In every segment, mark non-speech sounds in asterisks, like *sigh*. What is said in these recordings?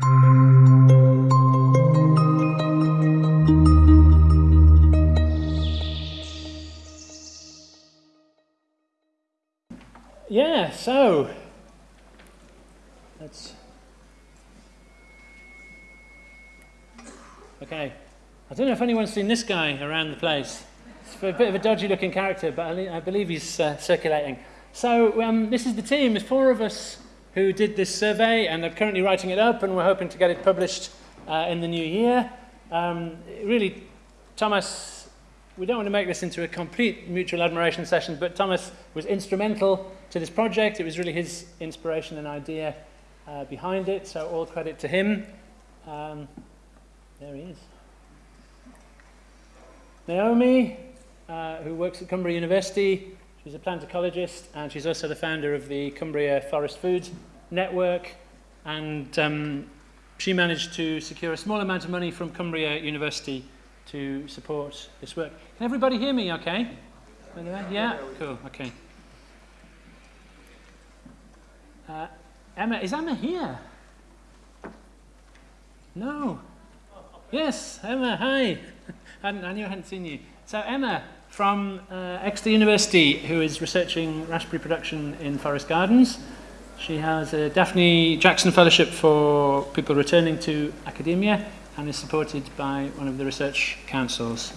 Yeah, so let's. Okay, I don't know if anyone's seen this guy around the place. It's a bit of a dodgy looking character, but I, believe he's uh, circulating. So, um, this is the team. There's four of us who did this survey, and they're currently writing it up, and we're hoping to get it published uh, in the new year. Um, really, Thomas, we don't want to make this into a complete mutual admiration session, but Thomas was instrumental to this project. It was really his inspiration and idea uh, behind it, so all credit to him. Um, there he is. Naomi, uh, who works at Cumbria University, she's a plant ecologist, and she's also the founder of the Cumbria Forest Food Network, and um, she managed to secure a small amount of money from Cumbria University to support this work. Can everybody hear me okay? Yeah? Cool, okay. Uh, Emma, is Emma here? No. Yes, Emma, hi. *laughs* I, I knew I hadn't seen you. So Emma from uh, Exeter University, who is researching raspberry production in forest gardens. She has a Daphne Jackson Fellowship for people returning to academia and is supported by one of the research councils.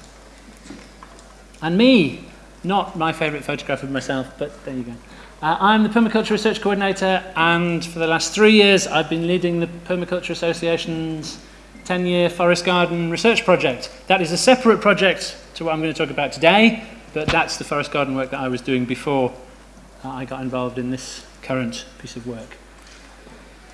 And me, not my favourite photograph of myself, but there you go. Uh, I'm the Permaculture Research Coordinator, and for the last three years, I've been leading the Permaculture Association's 10-year forest garden research project. That is a separate project to what I'm going to talk about today, but that's the forest garden work that I was doing before uh, I got involved in this current piece of work.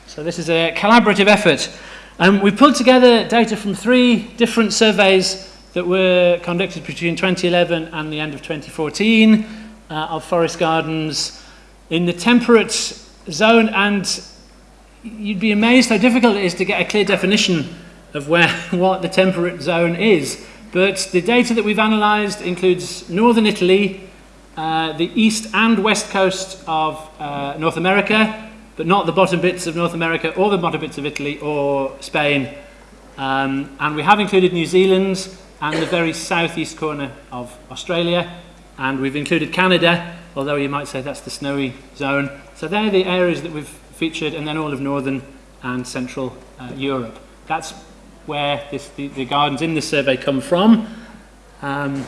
So this is a collaborative effort. Um, we pulled together data from three different surveys that were conducted between 2011 and the end of 2014 uh, of forest gardens in the temperate zone and you'd be amazed how difficult it is to get a clear definition of where *laughs* what the temperate zone is. But the data that we've analysed includes northern Italy, uh, the east and west coast of uh, North America, but not the bottom bits of North America or the bottom bits of Italy or Spain. Um, and we have included New Zealand and the very southeast corner of Australia. And we've included Canada although you might say that's the snowy zone. So they're the areas that we've featured, and then all of northern and central uh, Europe. That's where this, the, the, gardens in this survey come from. Um,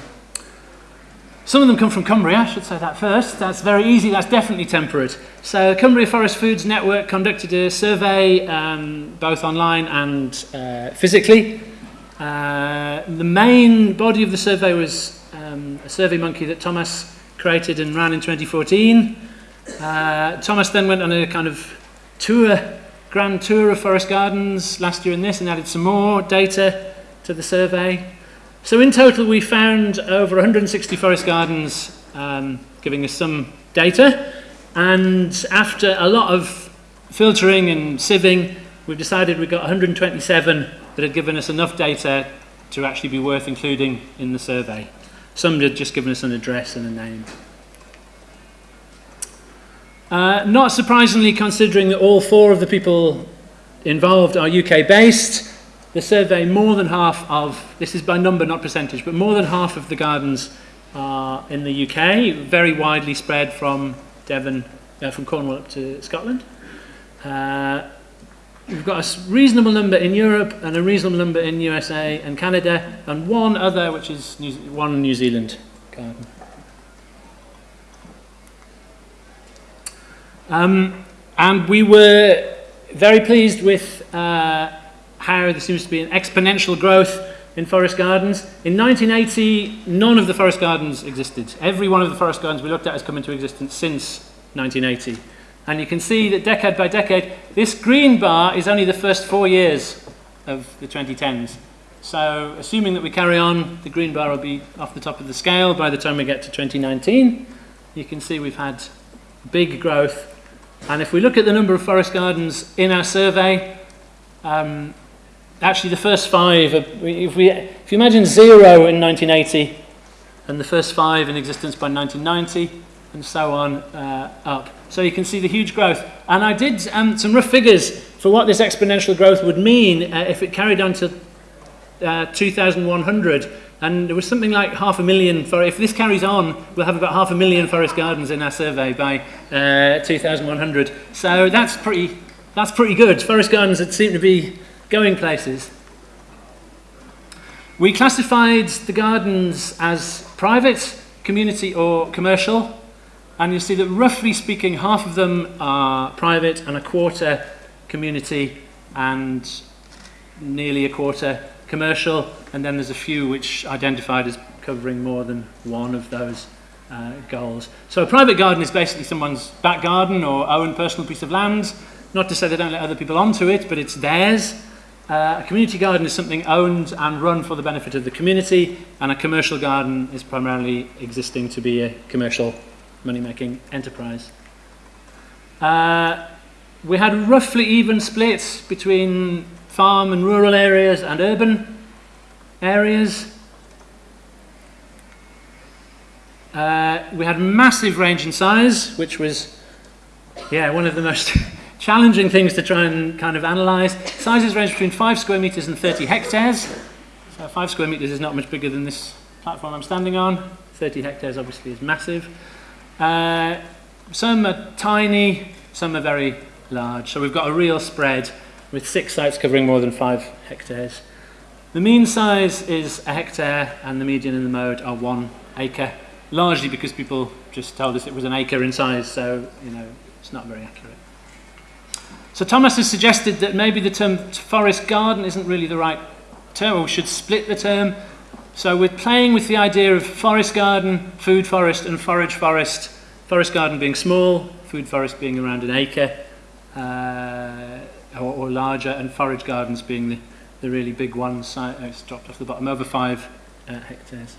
some of them come from Cumbria, I should say that first. That's very easy, that's definitely temperate. So Cumbria Forest Foods Network conducted a survey um, both online and uh, physically. Uh, the main body of the survey was um, a SurveyMonkey that Thomas created and ran in 2014. Uh, Thomas then went on a kind of tour, grand tour of forest gardens last year in this and added some more data to the survey. So in total we found over 160 forest gardens um, giving us some data and after a lot of filtering and sieving we've decided we've got 127 that had given us enough data to actually be worth including in the survey. Some had just given us an address and a name. Uh, not surprisingly, considering that all four of the people involved are UK based, the survey more than half of, this is by number not percentage, but more than half of the gardens are in the UK, very widely spread from Devon, uh, from Cornwall up to Scotland. Uh, We've got a reasonable number in Europe and a reasonable number in USA and Canada and one other which is New one New Zealand garden. Um, and we were very pleased with uh, how there seems to be an exponential growth in forest gardens. In 1980, none of the forest gardens existed. Every one of the forest gardens we looked at has come into existence since 1980. And you can see that decade by decade, this green bar is only the first four years of the 2010s. So assuming that we carry on, the green bar will be off the top of the scale by the time we get to 2019. You can see we've had big growth. And if we look at the number of forest gardens in our survey, um, actually the first five, if, we, if you imagine zero in 1980 and the first five in existence by 1990, and so on uh, up. So you can see the huge growth. And I did um, some rough figures for what this exponential growth would mean uh, if it carried on to uh, 2100. And there was something like half a million, for, if this carries on, we'll have about half a million forest gardens in our survey by uh, 2100. So that's pretty, that's pretty good. Forest gardens that seem to be going places. We classified the gardens as private, community or commercial. And you'll see that roughly speaking, half of them are private and a quarter community and nearly a quarter commercial. And then there's a few which identified as covering more than one of those uh, goals. So a private garden is basically someone's back garden or own personal piece of land. Not to say they don't let other people onto it, but it's theirs. Uh, a community garden is something owned and run for the benefit of the community, and a commercial garden is primarily existing to be a commercial money-making enterprise. Uh, we had roughly even splits between farm and rural areas and urban areas. Uh, we had massive range in size, which was, yeah, one of the most *laughs* challenging things to try and kind of analyse. Sizes range between 5 square metres and 30 hectares. So 5 square metres is not much bigger than this platform I'm standing on. 30 hectares obviously is massive. Uh, some are tiny, some are very large. So we've got a real spread with six sites covering more than five hectares. The mean size is a hectare and the median and the mode are one acre, largely because people just told us it was an acre in size, so you know it's not very accurate. So Thomas has suggested that maybe the term forest garden isn't really the right term, or we should split the term so we're playing with the idea of forest garden, food forest, and forage forest. Forest garden being small, food forest being around an acre uh, or, or, larger, and forage gardens being the, the really big ones. Uh, it's dropped off the bottom, over five uh, hectares.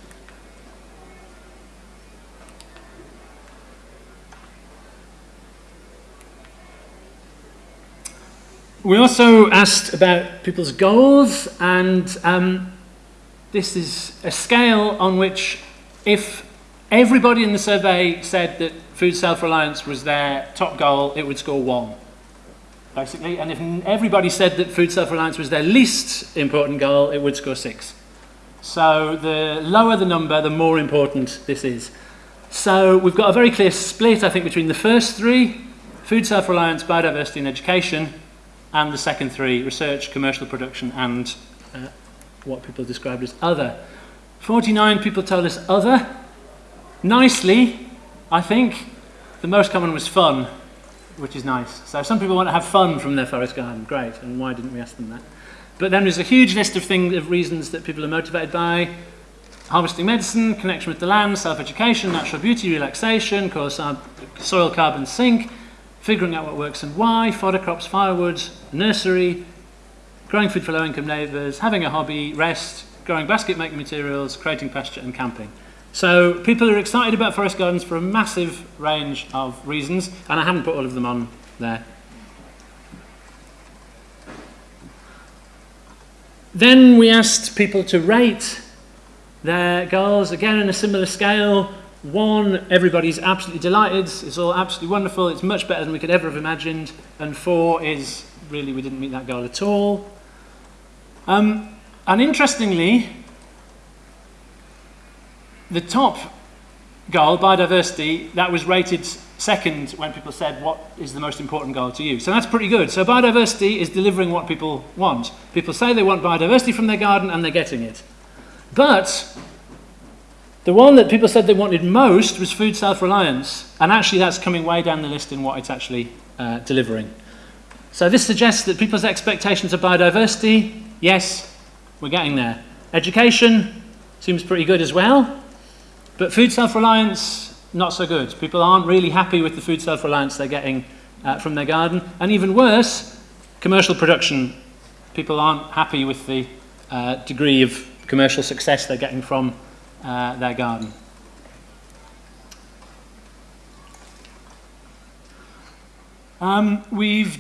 We also asked about people's goals and um, this is a scale on which if everybody in the survey said that food self-reliance was their top goal, it would score one, basically. And if everybody said that food self-reliance was their least important goal, it would score six. So the lower the number, the more important this is. So we've got a very clear split, I think, between the first three, food self-reliance, biodiversity and education, and the second three, research, commercial production and uh, what people described as other. 49 people told us other. Nicely, I think, the most common was fun, which is nice. So some people want to have fun from their forest garden. Great, and why didn't we ask them that? But then there's a huge list of things, of reasons that people are motivated by. Harvesting medicine, connection with the land, self-education, natural beauty, relaxation, our soil carbon sink, figuring out what works and why, fodder crops, firewood, nursery, growing food for low-income neighbours, having a hobby, rest, growing basket-making materials, creating pasture and camping. So people are excited about forest gardens for a massive range of reasons, and I haven't put all of them on there. Then we asked people to rate their goals, again in a similar scale. One, everybody's absolutely delighted, it's all absolutely wonderful, it's much better than we could ever have imagined. And four is, really, we didn't meet that goal at all. Um, and interestingly, the top goal, biodiversity, that was rated second when people said what is the most important goal to you. So that's pretty good. So biodiversity is delivering what people want. People say they want biodiversity from their garden and they're getting it. But the one that people said they wanted most was food self-reliance. And actually that's coming way down the list in what it's actually uh, delivering. So this suggests that people's expectations of biodiversity Yes, we're getting there. Education seems pretty good as well, but food self-reliance, not so good. People aren't really happy with the food self-reliance they're getting uh, from their garden, and even worse, commercial production. People aren't happy with the uh, degree of commercial success they're getting from uh, their garden. Um, we've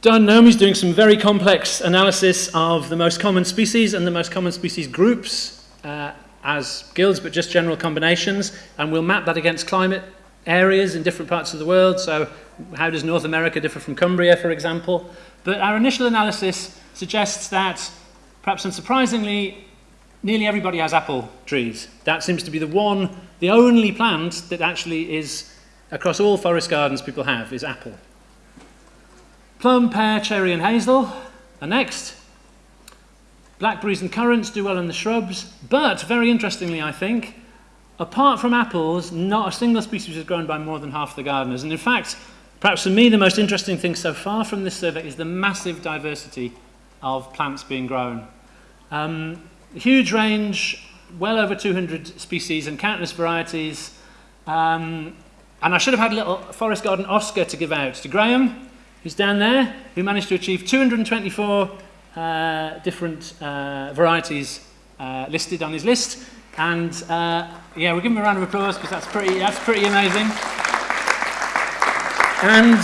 done, Naomi's doing some very complex analysis of the most common species and the most common species groups uh, as guilds, but just general combinations, and we'll map that against climate areas in different parts of the world. So how does North America differ from Cumbria, for example? But our initial analysis suggests that, perhaps unsurprisingly, nearly everybody has apple trees. That seems to be the one, the only plant that actually is, across all forest gardens people have, is apple. Plum, pear, cherry and hazel are next. Blackberries and currants do well in the shrubs, but very interestingly, I think, apart from apples, not a single species is grown by more than half the gardeners. And in fact, perhaps for me, the most interesting thing so far from this survey is the massive diversity of plants being grown. Um, huge range, well over 200 species and countless varieties. Um, and I should have had a little forest garden Oscar to give out to Graham, who's down there, who managed to achieve 224 uh, different uh, varieties uh, listed on his list. And uh, yeah, we'll give him a round of applause because that's pretty, that's pretty amazing. And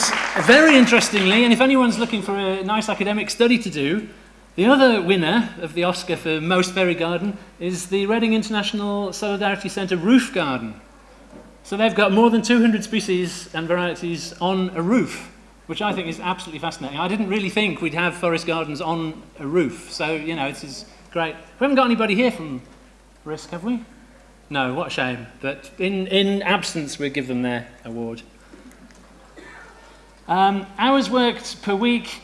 very interestingly, and if anyone's looking for a nice academic study to do, the other winner of the Oscar for Most Berry Garden is the Reading International Solidarity Centre Roof Garden. So they've got more than 200 species and varieties on a roof which I think is absolutely fascinating. I didn't really think we'd have forest gardens on a roof, so, you know, this is great. We haven't got anybody here from RISC, have we? No, what a shame. But in, in absence, we'll give them their award. Um, hours worked per week,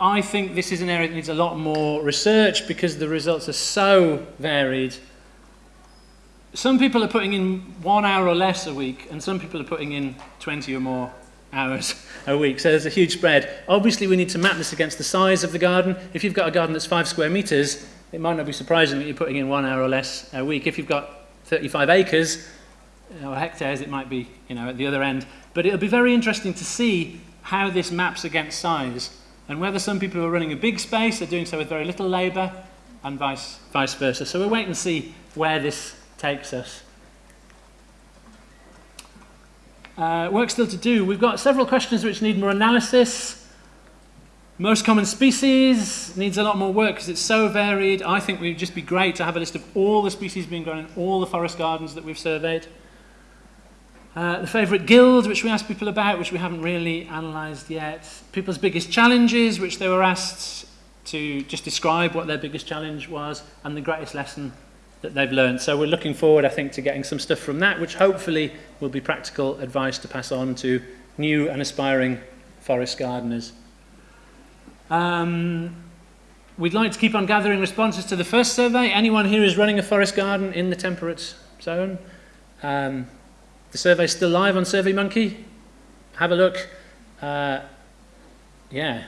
I think this is an area that needs a lot more research because the results are so varied. Some people are putting in one hour or less a week, and some people are putting in 20 or more hours a week. So there's a huge spread. Obviously, we need to map this against the size of the garden. If you've got a garden that's five square meters, it might not be surprising that you're putting in one hour or less a week. If you've got 35 acres uh, or hectares, it might be you know, at the other end. But it'll be very interesting to see how this maps against size and whether some people who are running a big space are doing so with very little labour and vice, vice versa. So we'll wait and see where this takes us. Uh, work still to do. We've got several questions which need more analysis. Most common species needs a lot more work because it's so varied. I think it would just be great to have a list of all the species being grown in all the forest gardens that we've surveyed. Uh, the favourite guild, which we asked people about, which we haven't really analysed yet. People's biggest challenges, which they were asked to just describe what their biggest challenge was, and the greatest lesson that they've learned. So we're looking forward, I think, to getting some stuff from that, which hopefully will be practical advice to pass on to new and aspiring forest gardeners. Um, we'd like to keep on gathering responses to the first survey. Anyone here is running a forest garden in the temperate zone? Um, the survey's still live on SurveyMonkey. Have a look. Uh, yeah.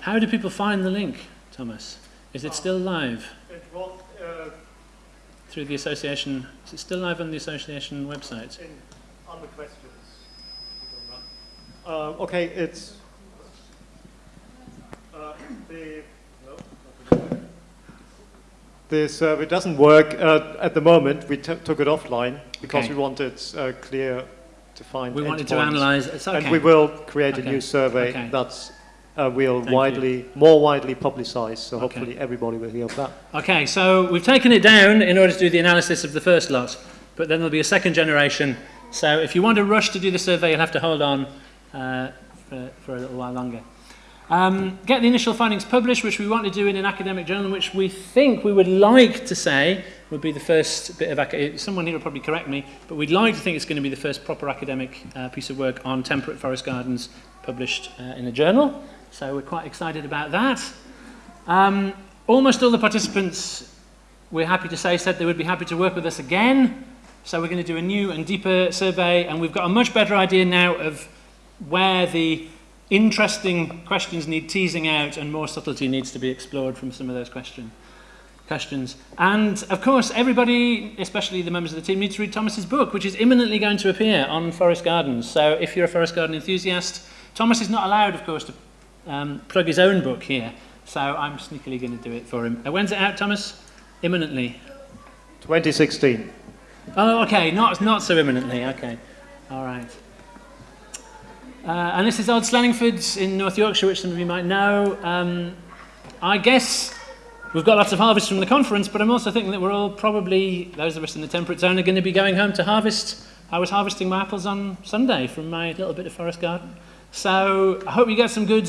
How do people find the link, Thomas? Is it still live? It through the association. Is it still live on the association website? In, on the questions. Uh, okay, it's uh, the no, the survey doesn't work uh, at the moment. We took it offline because okay. we wanted uh, clear, defined. We wanted to analyze. Okay. And we will create okay. a new survey okay. that's uh, will Thank widely, you. more widely publicized, so okay. hopefully everybody will hear of that. Okay, so we've taken it down in order to do the analysis of the first lot, but then there'll be a second generation. So if you want to rush to do the survey, you'll have to hold on uh, for, for a little while longer. Um, get the initial findings published, which we want to do in an academic journal, which we think we would like to say would be the first bit of, someone here will probably correct me, but we'd like to think it's going to be the first proper academic uh, piece of work on temperate forest gardens published uh, in a journal. So we're quite excited about that. Um, almost all the participants, we're happy to say, said they would be happy to work with us again. So we're going to do a new and deeper survey, and we've got a much better idea now of where the interesting questions need teasing out and more subtlety needs to be explored from some of those question, questions. And of course, everybody, especially the members of the team, need to read Thomas's book, which is imminently going to appear on Forest Gardens. So if you're a Forest Garden enthusiast, Thomas is not allowed, of course, to um, plug his own book here. So I'm sneakily going to do it for him. Uh, when's it out, Thomas? Imminently. 2016. Oh, okay. Not, not so imminently. Okay. All right. Uh, and this is Old Sleningford in North Yorkshire, which some of you might know. Um, I guess we've got lots of harvest from the conference, but I'm also thinking that we're all probably, those of us in the temperate zone, are going to be going home to harvest I was harvesting my apples on Sunday from my little bit of forest garden. So I hope you get some good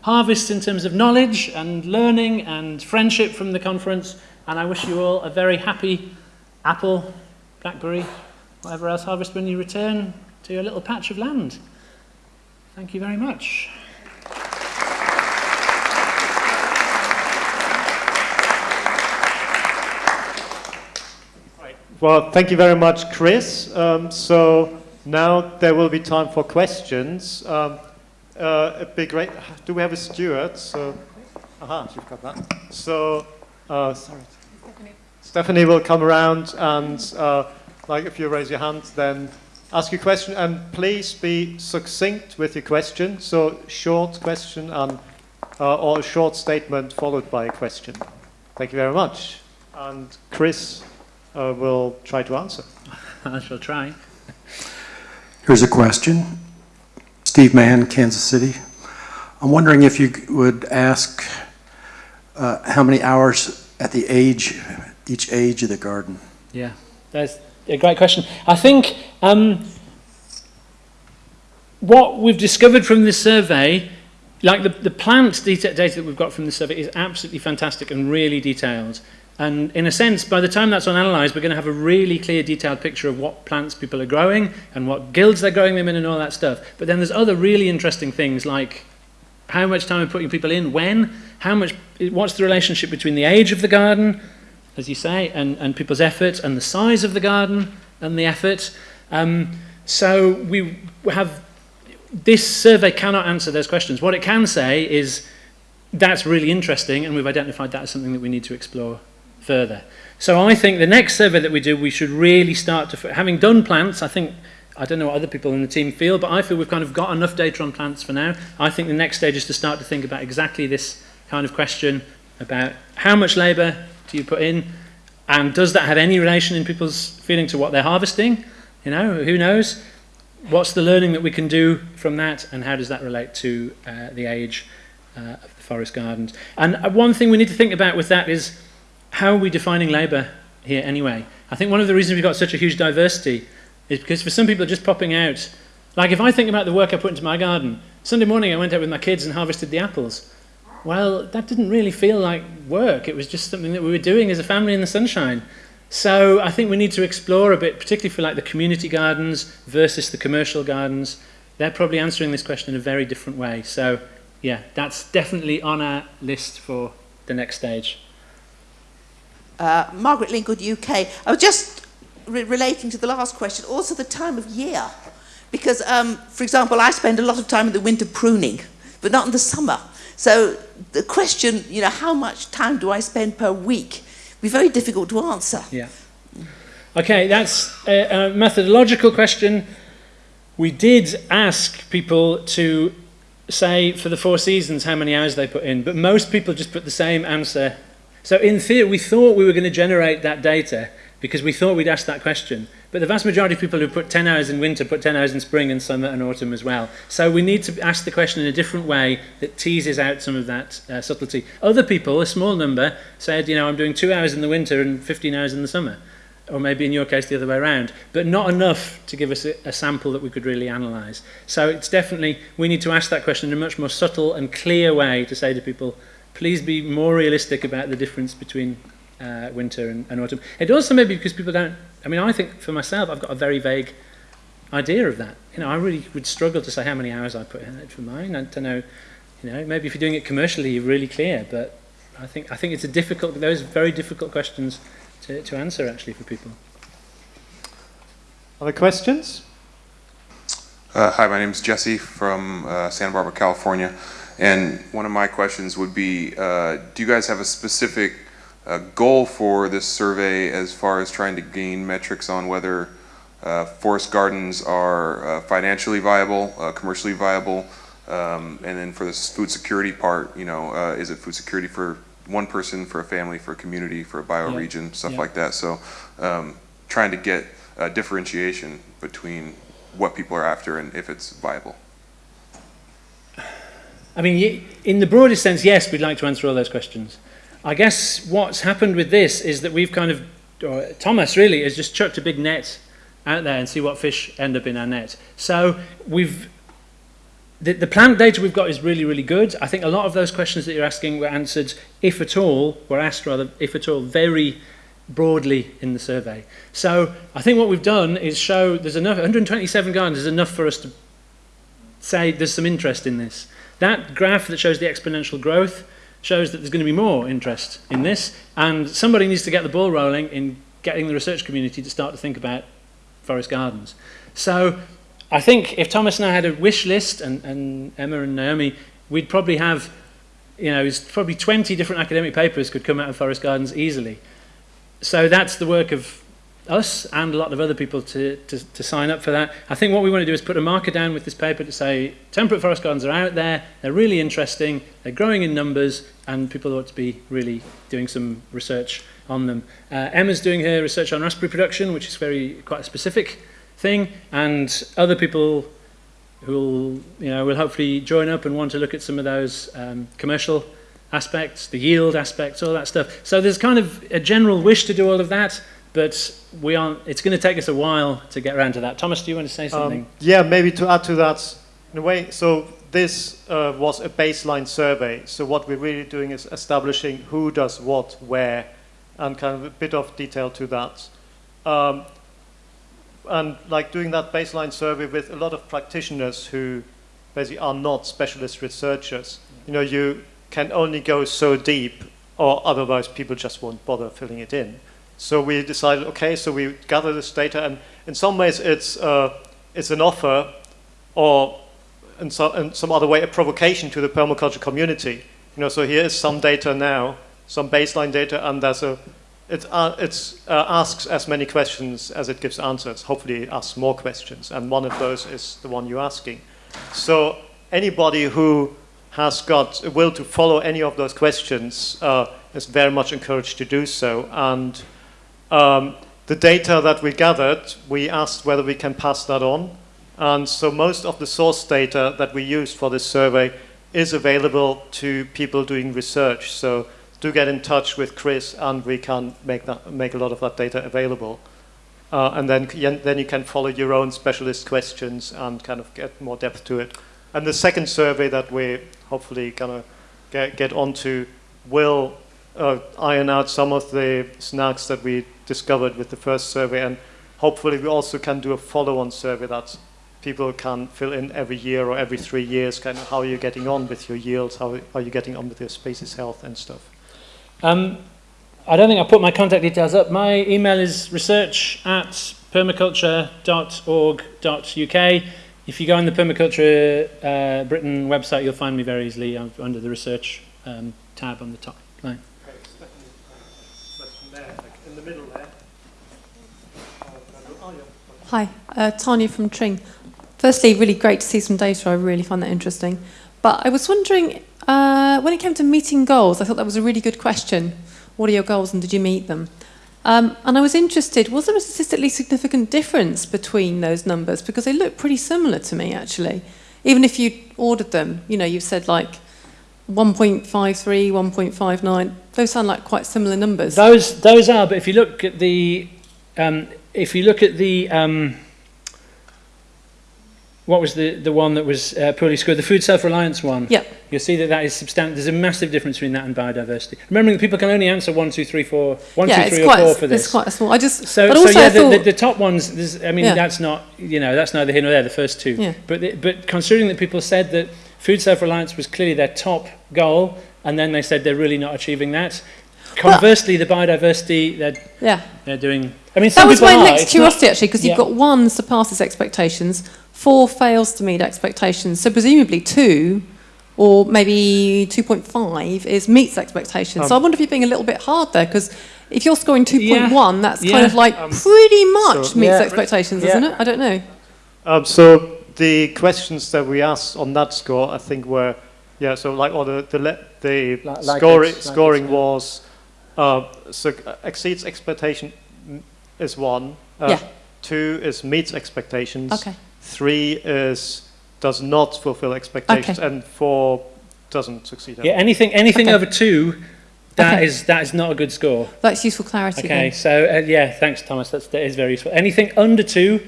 harvests in terms of knowledge and learning and friendship from the conference. And I wish you all a very happy apple, blackberry, whatever else harvest when you return to your little patch of land. Thank you very much. Well, thank you very much, Chris. Um, so now there will be time for questions. Um, uh, it'd be great. Do we have a steward? So, aha, you've got that. So, uh, sorry. Stephanie. Stephanie will come around and, uh, like, if you raise your hand, then ask your question. And please be succinct with your question. So, short question and uh, or a short statement followed by a question. Thank you very much. And Chris uh, will try to answer. *laughs* I shall try. Here's a question. Steve Mann, Kansas City. I'm wondering if you would ask uh, how many hours at the age, each age of the garden. Yeah, that's a great question. I think um, what we've discovered from this survey, like the, the plant data, data that we've got from the survey is absolutely fantastic and really detailed. And in a sense, by the time that's on analysed, we're going to have a really clear, detailed picture of what plants people are growing and what guilds they're growing them in and all that stuff. But then there's other really interesting things like how much time we're putting people in, when, how much, what's the relationship between the age of the garden, as you say, and, and people's effort, and the size of the garden and the effort. Um, so we have, this survey cannot answer those questions. What it can say is that's really interesting, and we've identified that as something that we need to explore further. So I think the next survey that we do, we should really start to, having done plants, I think, I don't know what other people in the team feel, but I feel we've kind of got enough data on plants for now. I think the next stage is to start to think about exactly this kind of question about how much labour do you put in, and does that have any relation in people's feeling to what they're harvesting? You know, who knows? What's the learning that we can do from that, and how does that relate to uh, the age uh, of the forest gardens? And uh, one thing we need to think about with that is, how are we defining labour here anyway? I think one of the reasons we've got such a huge diversity is because for some people just popping out, like if I think about the work I put into my garden, Sunday morning I went out with my kids and harvested the apples. Well, that didn't really feel like work. It was just something that we were doing as a family in the sunshine. So I think we need to explore a bit, particularly for like the community gardens versus the commercial gardens. They're probably answering this question in a very different way. So yeah, that's definitely on our list for the next stage uh, Margaret Lingwood, UK. I was just re relating to the last question, also the time of year. Because, um, for example, I spend a lot of time in the winter pruning, but not in the summer. So the question, you know, how much time do I spend per week, would be very difficult to answer. Yeah. Okay, that's a, a methodological question. We did ask people to say for the four seasons how many hours they put in, but most people just put the same answer so in theory, we thought we were going to generate that data because we thought we'd ask that question. But the vast majority of people who put 10 hours in winter put 10 hours in spring and summer and autumn as well. So we need to ask the question in a different way that teases out some of that uh, subtlety. Other people, a small number, said, you know, I'm doing two hours in the winter and 15 hours in the summer. Or maybe in your case the other way around. But not enough to give us a, a sample that we could really analyse. So it's definitely, we need to ask that question in a much more subtle and clear way to say to people, please be more realistic about the difference between uh, winter and, and autumn. It also may be because people don't, I mean, I think for myself, I've got a very vague idea of that. You know, I really would struggle to say how many hours I put in it for mine. I don't know, you know, maybe if you're doing it commercially, you're really clear, but I think, I think it's a difficult, those very difficult questions to, to answer actually for people. Other questions? Uh, hi, my name is Jesse from uh, Santa Barbara, California. And one of my questions would be, uh, do you guys have a specific uh, goal for this survey as far as trying to gain metrics on whether uh, forest gardens are uh, financially viable, uh, commercially viable, um, and then for this food security part, you know, uh, is it food security for one person, for a family, for a community, for a bioregion, yeah. stuff yeah. like that. So um, trying to get differentiation between what people are after and if it's viable. I mean, in the broadest sense, yes, we'd like to answer all those questions. I guess what's happened with this is that we've kind of, or Thomas really, has just chucked a big net out there and see what fish end up in our net. So we've the, the plant data we've got is really, really good. I think a lot of those questions that you're asking were answered, if at all, were asked rather, if at all, very broadly in the survey. So I think what we've done is show there's enough, 127 gardens is enough for us to say there's some interest in this. That graph that shows the exponential growth shows that there's going to be more interest in this, and somebody needs to get the ball rolling in getting the research community to start to think about forest gardens. So I think if Thomas and I had a wish list, and, and Emma and Naomi, we'd probably have, you know, probably 20 different academic papers could come out of forest gardens easily. So that's the work of us and a lot of other people to, to, to sign up for that. I think what we want to do is put a marker down with this paper to say temperate forest gardens are out there, they're really interesting, they're growing in numbers, and people ought to be really doing some research on them. Uh, Emma's doing her research on raspberry production, which is very quite a specific thing, and other people who will, you know, will hopefully join up and want to look at some of those um, commercial aspects, the yield aspects, all that stuff. So there's kind of a general wish to do all of that, but we aren't, it's going to take us a while to get around to that. Thomas, do you want to say something? Um, yeah, maybe to add to that, in a way, so this uh, was a baseline survey. So what we're really doing is establishing who does what, where, and kind of a bit of detail to that. Um, and like doing that baseline survey with a lot of practitioners who basically are not specialist researchers. You know, you can only go so deep or otherwise people just won't bother filling it in. So we decided, okay, so we gather this data and in some ways it's, uh, it's an offer or in, so, in some other way a provocation to the permaculture community. You know, so here is some data now, some baseline data and there's a it uh, it's, uh, asks as many questions as it gives answers. Hopefully asks more questions, and one of those is the one you're asking. So anybody who has got a will to follow any of those questions uh, is very much encouraged to do so. And um, the data that we gathered, we asked whether we can pass that on. And so most of the source data that we used for this survey is available to people doing research. So do get in touch with Chris and we can make, that, make a lot of that data available. Uh, and then, then you can follow your own specialist questions and kind of get more depth to it. And the second survey that we're hopefully going to get, get onto will uh, iron out some of the snags that we discovered with the first survey. And hopefully we also can do a follow-on survey that people can fill in every year or every three years, kind of how are you getting on with your yields, how are you getting on with your species health and stuff. Um, I don't think I put my contact details up. My email is research at permaculture.org.uk. If you go on the Permaculture uh, Britain website, you'll find me very easily under the research um, tab on the top line. Hi, uh, Tanya from Tring. Firstly, really great to see some data. I really find that interesting. But I was wondering uh, when it came to meeting goals, I thought that was a really good question. What are your goals and did you meet them? Um, and I was interested, was there a statistically significant difference between those numbers? Because they look pretty similar to me, actually. Even if you ordered them, you know, you've said like 1.53, 1.59, those sound like quite similar numbers. Those, those are, but if you look at the, um, if you look at the, um, what was the, the one that was uh, poorly scored? The food self-reliance one. Yeah. You'll see that that is substantial. There's a massive difference between that and biodiversity. Remembering that people can only answer one, two, three, four, one, yeah, two, three, or four for this. It's quite a small. I just. So, but so also yeah, the, the, the top ones. There's, I mean, Yeah. that's not, you know, that's neither here nor there. The first two. Yeah. But the, but considering that people said that food self-reliance was clearly their top goal, and then they said they're really not achieving that. Well- Conversely, the biodiversity they're yeah. they're doing. I mean, That was my are. next It's not- curiosity, actually, because Yeah. you've got one surpasses expectations, four fails to meet expectations. So presumably two, or maybe 2.5, is meets expectations. so I Um, wonder if you're being a little bit hard there, because if you're scoring 2.1, that's kind of like Um, pretty much so- meets Yeah. expectations, Yeah. isn't it? I don't know. Um, so the questions that we asked on that score, I think were, yeah, so like, or the, the, le- the Like- like scoring, it's- like scoring it's, yeah. was, uh, so uh, exceeds expectation mm, is one. Uh, Yeah. Two is meets expectations. Okay. Three is does not fulfill expectations. Okay. And four doesn't succeed. Yeah, anything anything Okay. over two That Okay. is that is not a good score. That's useful clarity. Okay, then. so uh, yeah, thanks, Thomas. That's, that is very useful. Anything under two,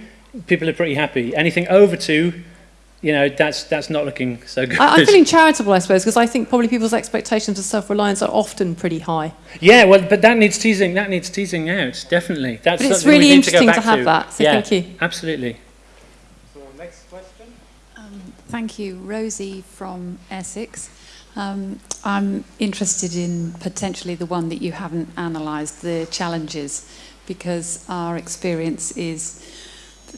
people are pretty happy. Anything over two, you know, that's that's not looking so good. I, I'm feeling charitable, I suppose, because I think probably people's expectations of self-reliance are often pretty high. yeah, well, but that needs teasing. That needs teasing out. Definitely. That's But it's something really need to go interesting to have that, so yeah, thank you. Absolutely. So next question. Thank you. Rosie from Essex. Um, I'm interested in potentially the one that you haven't analysed, the challenges, because our experience is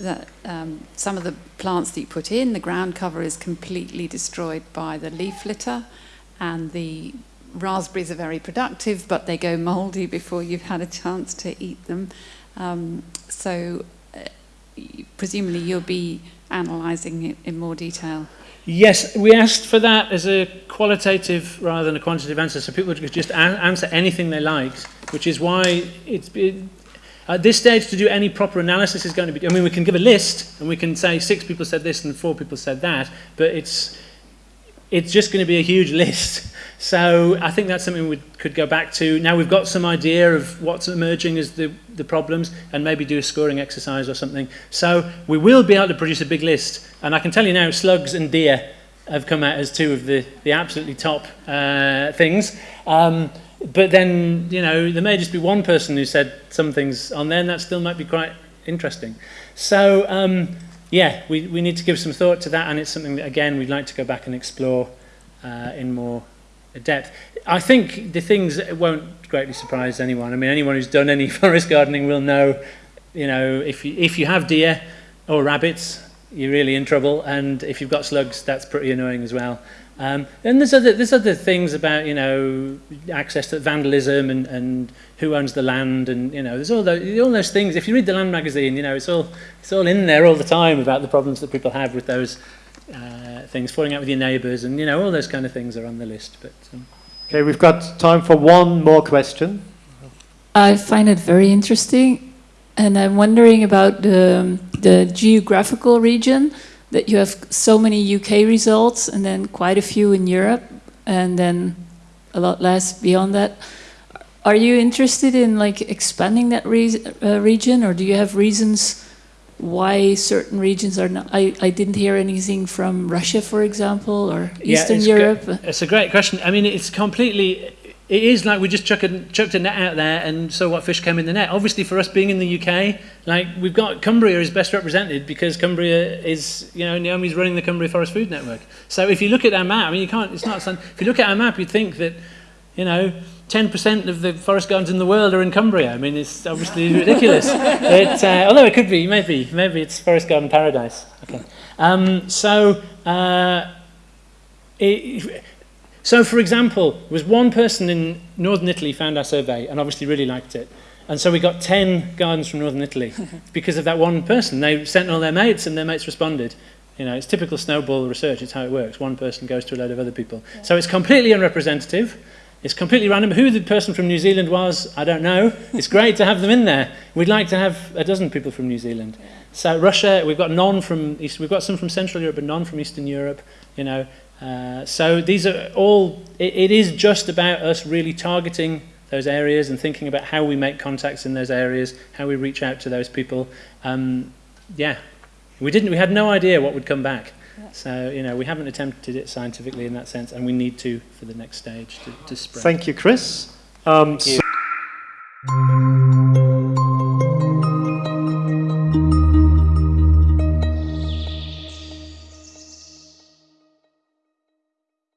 that um, some of the plants that you put in, the ground cover is completely destroyed by the leaf litter, and the raspberries are very productive, but they go mouldy before you've had a chance to eat them. Um, so, uh, presumably, you'll be analysing it in more detail. Yes, we asked for that as a qualitative rather than a quantitative answer, so people could just a- answer anything they liked, which is why it's it, at this stage to do any proper analysis is going to be. I mean, we can give a list and we can say six people said this and four people said that, but it's it's just going to be a huge *laughs* list. So I think that's something we could go back to. Now we've got some idea of what's emerging as the, the problems and maybe do a scoring exercise or something. So we will be able to produce a big list. And I can tell you now, slugs and deer have come out as two of the, the absolutely top uh, things. Um, but then, you know, there may just be one person who said some things on there and that still might be quite interesting. So, um, yeah, we, we need to give some thought to that and it's something that, again, we'd like to go back and explore uh, in more depth. I think the things won't greatly surprise anyone. I mean, anyone who's done any *laughs* forest gardening will know, you know, if you, if you have deer or rabbits, you're really in trouble. And if you've got slugs, that's pretty annoying as well. Um, and there's other, there's other things about, you know, access to vandalism and, and who owns the land and, you know, there's all those, all those things. If you read the Land magazine, you know, it's all, it's all in there all the time about the problems that people have with those uh, things, falling out with your neighbours and, you know, all those kind of things are on the list. But um, Okay, we've got time for one more question. I find it very interesting, and I'm wondering about the, the geographical region that you have so many UK results and then quite a few in Europe, and then a lot less beyond that. Are you interested in like expanding that re uh, region, or do you have reasons why certain regions are not? I, I didn't hear anything from Russia, for example, or Yeah, Eastern it's Europe. It's a great question. I mean, it's completely. It is like we just chuck a, chucked a net out there and saw what fish came in the net. Obviously, for us being in the UK, like we've got Cumbria is best represented because Cumbria is, you know, Naomi's running the Cumbria Forest Food Network. So if you look at our map, I mean, you can't. It's not. If you look at our map, you'd think that, you know. 10% of the forest gardens in the world are in Cumbria. I mean, it's obviously *laughs* ridiculous. it, uh, although it could be, maybe. Maybe it's forest garden paradise. Okay. Um, so, uh, it, so, for example, there was one person in northern Italy found our survey and obviously really liked it. And so we got 10 gardens from northern Italy *laughs* because of that one person. They sent all their mates and their mates responded. You know, it's typical snowball research. It's how it works. One person goes to a load of other people. Yeah. So it's completely unrepresentative. It's completely random. Who the person from New Zealand was, I don't know. *laughs* It's great to have them in there. We'd like to have a dozen people from New Zealand. So Russia, we've got none from East, we've got some from Central Europe, but none from Eastern Europe. You know, uh, so these are all. It, it is just about us really targeting those areas and thinking about how we make contacts in those areas, how we reach out to those people. Um, yeah, we didn't. We had no idea what would come back. So, you know, we haven't attempted it scientifically in that sense, and we need to for the next stage to, to spread. Thank you, Chris. Um, Thank you. so